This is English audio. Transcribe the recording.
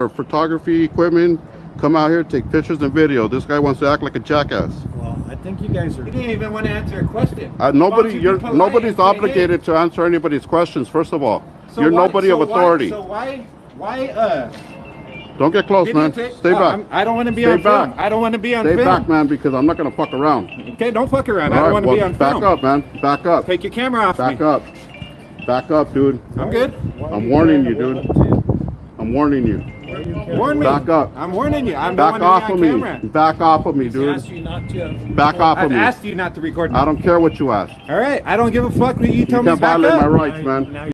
our photography equipment, come out here, take pictures and video. This guy wants to act like a jackass. Well, I think you guys are. You didn't even want to answer a question. Uh, nobody, you you're, polite nobody's and say, hey, obligated to answer anybody's questions, first of all. so You're why- nobody so of why- authority. So why, why, uh, Don't get close, man. videotape- Stay Oh, back. I'm- I don't want to be Stay on film. back. I don't want to be on Stay film. back, man, because I'm not gonna fuck around. Okay, don't fuck around. I don't right, want to well, be on back film. up, man. Back up. Take your camera off Back me. up. Back up, dude. I'm good. I'm warning you, dude. I'm warning you. Warn me. Back up. I'm warning you. I'm Back the one off to of be me. camera. Back off of me, dude. Ask you not to. Back off I've of me. I asked you not to record me. I don't care what you ask. All right, I don't give a fuck what you You tell me. can't Back violate up. my rights, man. Now